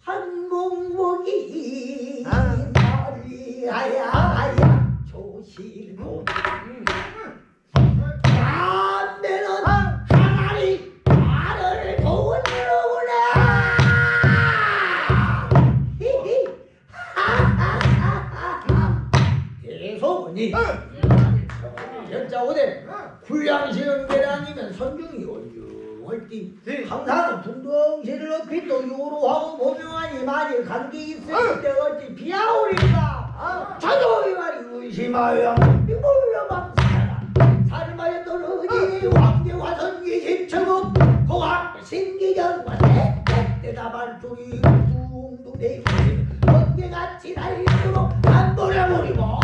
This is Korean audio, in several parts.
한몽목이 아. 머리하야 조실고 담배는 하나리 나를 도우는구나 히히. 하하하하. 대소문이. 현자오대. 불량시는 계량이면 선중이 얼렁 할띠 네. 항상 둥덩시를 높이 또 요로하고 보명하니 많이 관계 있을 때 어찌 비아오리까 자도 이 말이 의심하여 이물러만 살아라 살마에 떨어지니 왕계화선기 십처국 고학 신기전과 대대답할 소리 둥둥 내고 번개같이 달리도록 안 보내버리고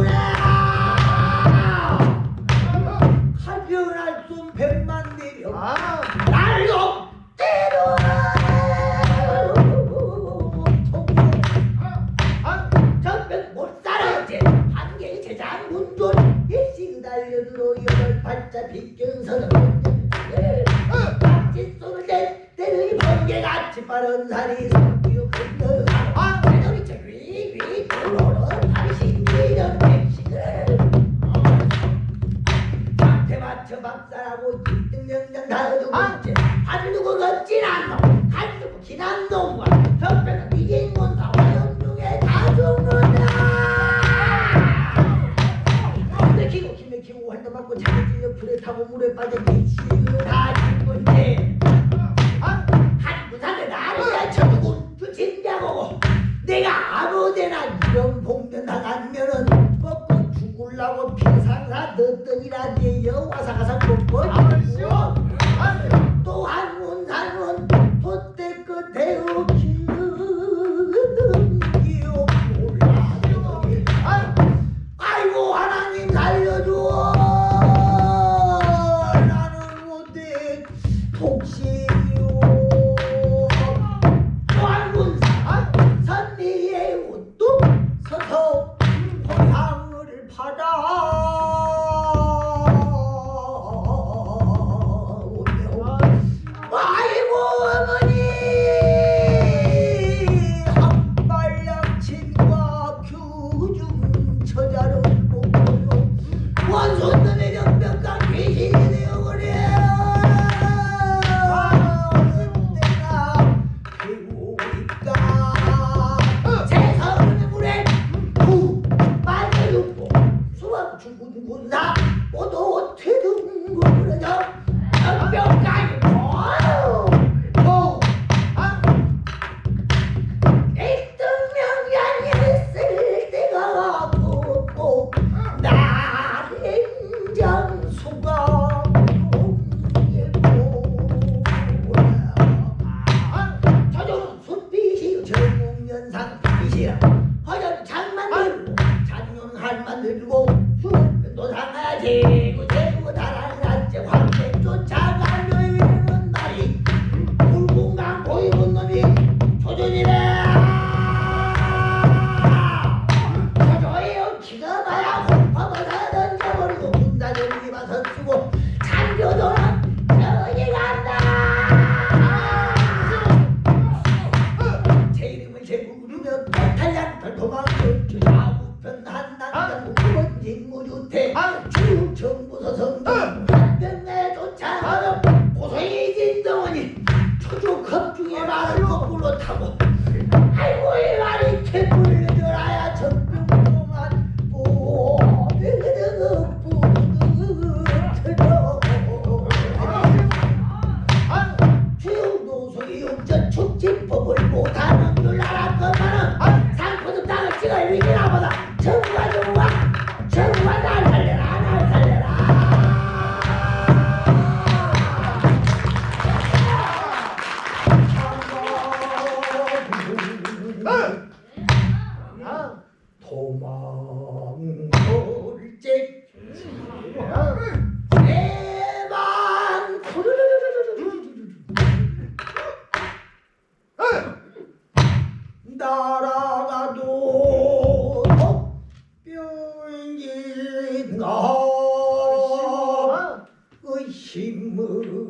빠른 살이 성기요 건너가 배들이 저 위위 돌로로 발이 신기던 백식을 앞에 맞춰 박살하고 뒷등명장 다루고 있지 한 누구 걷진 않노. 한 누구 기난 놈과 협회가 이긴 건다 화염중에 다 죽는다 기고 힘에 기고 한대 맞고 자기 찔려 불에 타고 물에 빠져. 미치고 다 죽은데 내가 아무데나 이런 봉변 당하면은 먹고 죽을라고 피상사 넣더니라 내 여와사 가서 먹고 김무류태 중정부서성 박변내 조차 고성이 진동원이 초조컵 중에 말을 거꾸로 타고 아이고 이 말이 개뿔 들어야 정병만 아, 최후 노숙이 용전 촉진법을 못하는 뼈인가 의심으